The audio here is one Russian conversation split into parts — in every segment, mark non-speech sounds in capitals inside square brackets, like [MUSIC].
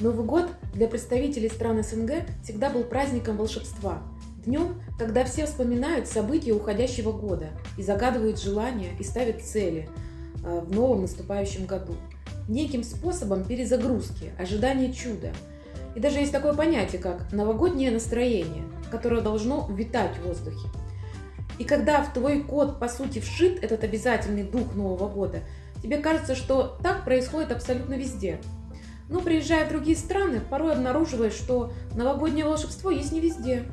Новый год для представителей стран СНГ всегда был праздником волшебства. Днем, когда все вспоминают события уходящего года и загадывают желания и ставят цели э, в новом наступающем году. Неким способом перезагрузки, ожидания чуда. И даже есть такое понятие, как новогоднее настроение, которое должно витать в воздухе. И когда в твой код, по сути, вшит этот обязательный дух Нового года, тебе кажется, что так происходит абсолютно везде – но приезжая в другие страны, порой обнаруживаешь, что новогоднее волшебство есть не везде.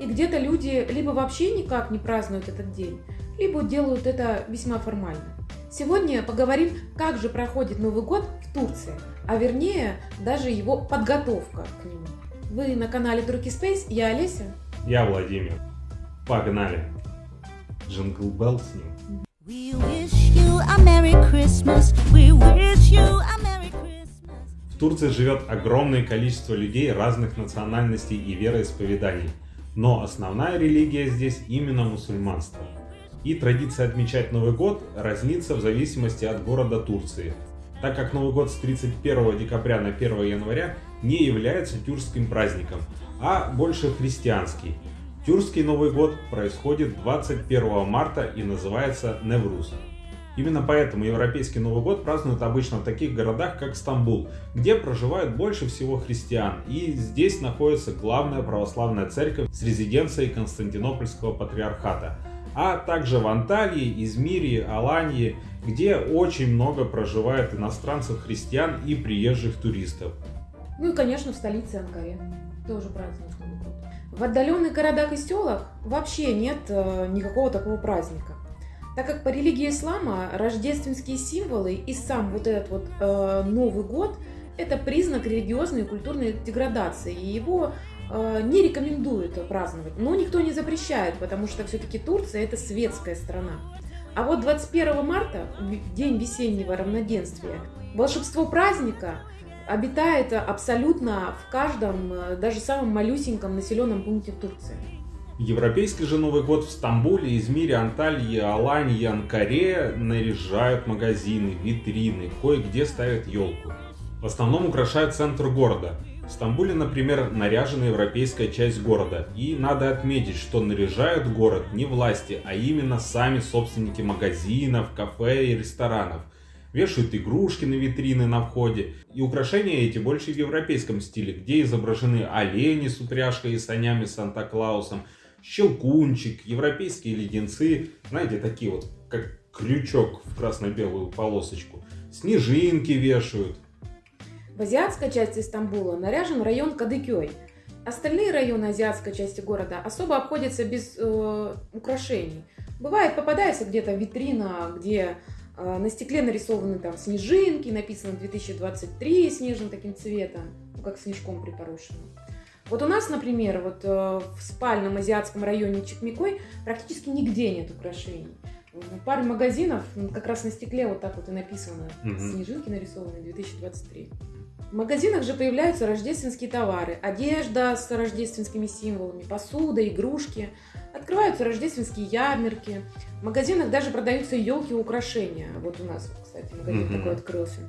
И где-то люди либо вообще никак не празднуют этот день, либо делают это весьма формально. Сегодня поговорим, как же проходит Новый год в Турции, а вернее даже его подготовка к нему. Вы на канале Турки Space, я Олеся. Я Владимир. Погнали. Jingle bells. We wish you a Merry Christmas. We wish you a Merry в Турции живет огромное количество людей разных национальностей и вероисповеданий, но основная религия здесь именно мусульманство. И традиция отмечать Новый год разнится в зависимости от города Турции, так как Новый год с 31 декабря на 1 января не является тюркским праздником, а больше христианский. Тюркский Новый год происходит 21 марта и называется Невруз. Именно поэтому европейский Новый год празднуют обычно в таких городах, как Стамбул, где проживает больше всего христиан, и здесь находится главная православная церковь с резиденцией Константинопольского патриархата, а также в Анталии, Измире, Алании, где очень много проживает иностранцев-христиан и приезжих туристов. Ну и, конечно, в столице Анкаре тоже празднуют Новый год. В отдаленных городах и селах вообще нет э, никакого такого праздника. Так как по религии ислама рождественские символы и сам вот этот вот э, Новый год – это признак религиозной и культурной деградации, и его э, не рекомендуют праздновать. Но никто не запрещает, потому что все-таки Турция – это светская страна. А вот 21 марта, день весеннего равноденствия, волшебство праздника обитает абсолютно в каждом, э, даже самом малюсеньком населенном пункте Турции. Европейский же Новый год в Стамбуле, Измире, Анталии, Алании, Анкаре наряжают магазины, витрины, кое-где ставят елку. В основном украшают центр города. В Стамбуле, например, наряжена европейская часть города. И надо отметить, что наряжают город не власти, а именно сами собственники магазинов, кафе и ресторанов. Вешают игрушки на витрины на входе. И украшения эти больше в европейском стиле, где изображены олени с упряжкой и санями Санта-Клаусом, щелкунчик, европейские леденцы, знаете, такие вот, как крючок в красно-белую полосочку. Снежинки вешают. В азиатской части Стамбула наряжен район Кадыкёй. Остальные районы азиатской части города особо обходятся без э, украшений. Бывает, попадается где-то витрина, где э, на стекле нарисованы там снежинки, написано 2023 снежным таким цветом, ну, как снежком припорошенным. Вот у нас, например, вот э, в спальном азиатском районе Чекмикой практически нигде нет украшений. В паре магазинов как раз на стекле вот так вот и написано угу. «Снежинки нарисованы 2023». В магазинах же появляются рождественские товары, одежда с рождественскими символами, посуда, игрушки. Открываются рождественские ярмарки. В магазинах даже продаются елки и украшения. Вот у нас, кстати, магазин mm такой открылся.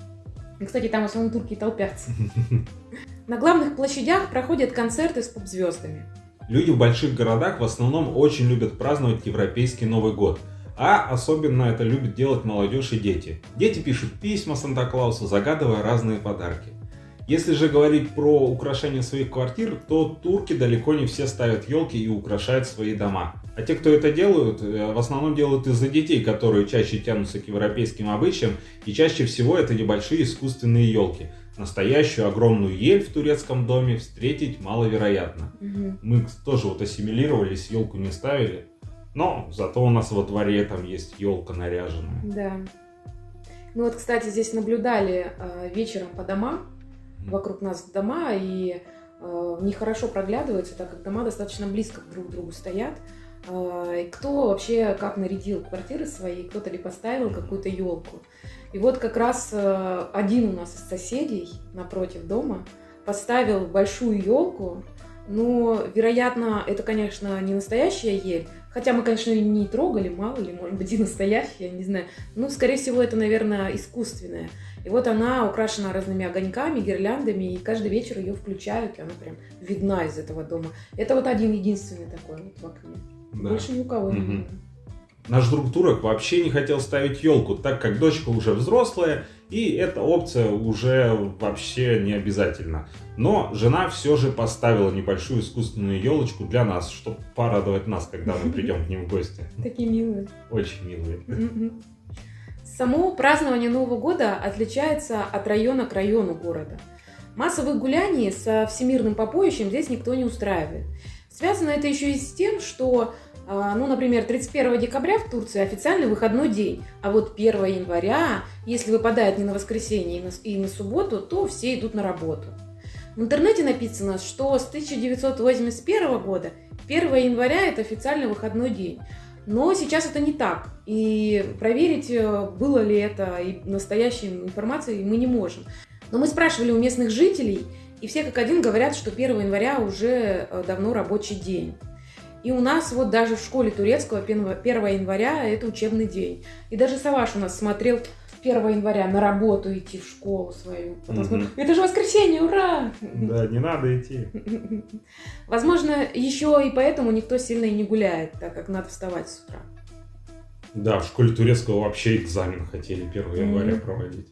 И, кстати, там в основном турки толпятся. [LAUGHS] На главных площадях проходят концерты с поп-звездами. Люди в больших городах в основном очень любят праздновать европейский Новый год. А особенно это любят делать молодежь и дети. Дети пишут письма Санта-Клаусу, загадывая разные подарки. Если же говорить про украшение своих квартир, то турки далеко не все ставят елки и украшают свои дома. А те, кто это делают, э, в основном делают из-за детей, которые чаще тянутся к европейским обычаям, и чаще всего это небольшие искусственные елки. Настоящую огромную ель в турецком доме встретить маловероятно. Угу. Мы тоже вот ассимилировались, елку не ставили, но зато у нас во дворе там есть елка наряженная. Да. Мы вот, кстати, здесь наблюдали э, вечером по домам, вокруг нас дома, и э, нехорошо проглядывается, так как дома достаточно близко друг к другу стоят. Э, кто вообще как нарядил квартиры свои, кто-то ли поставил какую-то елку. И вот как раз э, один у нас из соседей напротив дома поставил большую елку. Но, вероятно, это, конечно, не настоящая ель. Хотя мы, конечно, не трогали, мало ли, может быть, и настоящая, не знаю. Ну, скорее всего, это, наверное, искусственная. И вот она украшена разными огоньками, гирляндами, и каждый вечер ее включают, и она прям видна из этого дома. Это вот один единственный такой вот в окне. Да. Больше ни у кого не Наш друг Турок вообще не хотел ставить елку, так как дочка уже взрослая, и эта опция уже вообще не обязательна. Но жена все же поставила небольшую искусственную елочку для нас, чтобы порадовать нас, когда мы [LAUGHS] придем к ним в гости. Такие милые. Очень милые. Само празднование Нового года отличается от района к району города. Массовых гуляний со всемирным попоищем здесь никто не устраивает. Связано это еще и с тем, что ну, например, 31 декабря в Турции официальный выходной день, а вот 1 января, если выпадает не на воскресенье и на, субботу, то все идут на работу. В интернете написано, что с 1981 года 1 января это официальный выходной день. Но сейчас это не так. И проверить, э, было ли это настоящей информацией мы не можем. Но мы спрашивали у местных жителей, и все как один говорят, что 1 января уже э, давно рабочий день. И у нас вот даже в школе турецкого 1 января это учебный день. И даже Саваш у нас смотрел 1 января на работу идти в школу свою. Потом угу. смотрю, это же воскресенье, ура! Да, не надо идти. [LAUGHS] Возможно, еще и поэтому никто сильно и не гуляет, так как надо вставать с утра. Да, в школе турецкого вообще экзамен хотели 1 января mm проводить.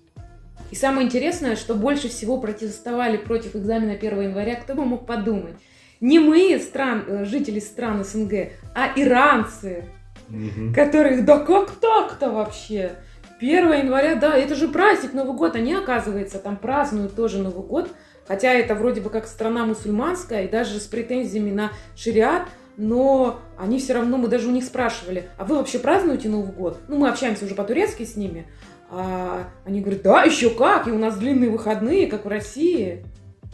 И самое интересное, что больше всего протестовали против экзамена 1 января, кто бы мог подумать не мы, стран, э, жители стран СНГ, а иранцы, угу. которые, да как так-то вообще? 1 января, да, это же праздник, Новый год. Они, оказывается, там празднуют тоже Новый год. Хотя это вроде бы как страна мусульманская и даже с претензиями на шариат, но они все равно, мы даже у них спрашивали, а вы вообще празднуете Новый год? Ну, мы общаемся уже по-турецки с ними. А они говорят, да, еще как, и у нас длинные выходные, как в России.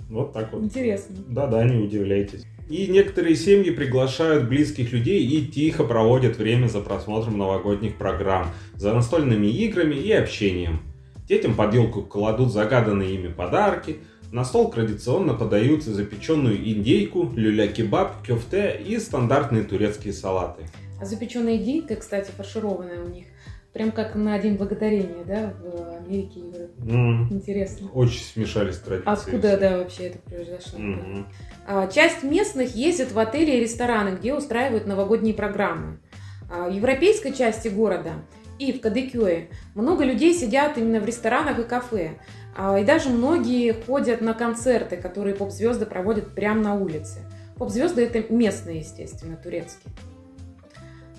Вот так вот. Интересно. Да-да, не удивляйтесь. И некоторые семьи приглашают близких людей и тихо проводят время за просмотром новогодних программ, за настольными играми и общением. Детям под елку кладут загаданные ими подарки, на стол традиционно подают запеченную индейку, люля-кебаб, кёфте и стандартные турецкие салаты. А запеченная индейка, кстати, фаршированная у них, Прям как на День Благодарения, да, в Америке и Mm. Интересно. Очень смешались традиции. Откуда, да, вообще это произошло? Mm-hmm. А, часть местных ездит в отели и рестораны, где устраивают новогодние программы. А, в европейской части города и в Кадыкюе много людей сидят именно в ресторанах и кафе. А, и даже многие ходят на концерты, которые поп-звезды проводят прямо на улице. Поп-звезды это местные, естественно, турецкие.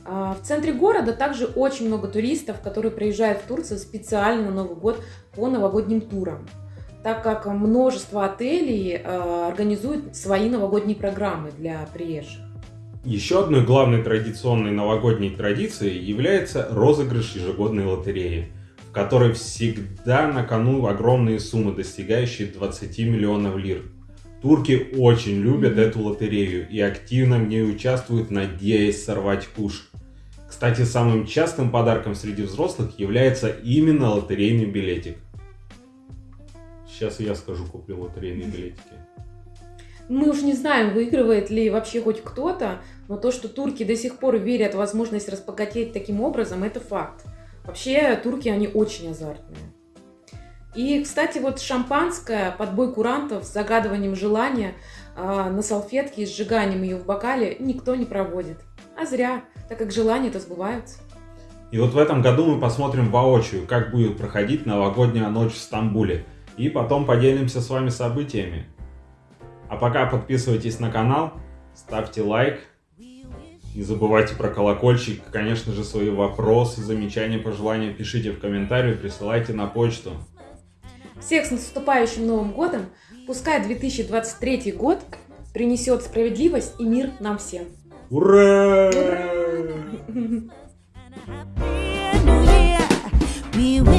А, в центре города также очень много туристов, которые приезжают в Турцию специально на Новый год по новогодним турам, так как множество отелей а, организуют свои новогодние программы для приезжих. Еще одной главной традиционной новогодней традицией является розыгрыш ежегодной лотереи, в которой всегда на кону огромные суммы, достигающие 20 миллионов лир. Турки очень любят эту лотерею и активно в ней участвуют, надеясь сорвать куш. Кстати, самым частым подарком среди взрослых является именно лотерейный билетик. Сейчас я скажу, куплю лотерейные билетики. Мы уж не знаем, выигрывает ли вообще хоть кто-то, но то, что турки до сих пор верят в возможность разбогатеть таким образом, это факт. Вообще, турки, они очень азартные. И, кстати, вот шампанское, подбой курантов с загадыванием желания э, на салфетке и сжиганием ее в бокале никто не проводит. А зря, так как желания-то сбываются. И вот в этом году мы посмотрим воочию, как будет проходить новогодняя ночь в Стамбуле. И потом поделимся с вами событиями. А пока подписывайтесь на канал, ставьте лайк. Не забывайте про колокольчик. Конечно же, свои вопросы, замечания, пожелания пишите в комментарии, присылайте на почту. Всех с наступающим Новым Годом! Пускай 2023 год принесет справедливость и мир нам всем! Ура! Ура! [LAUGHS] we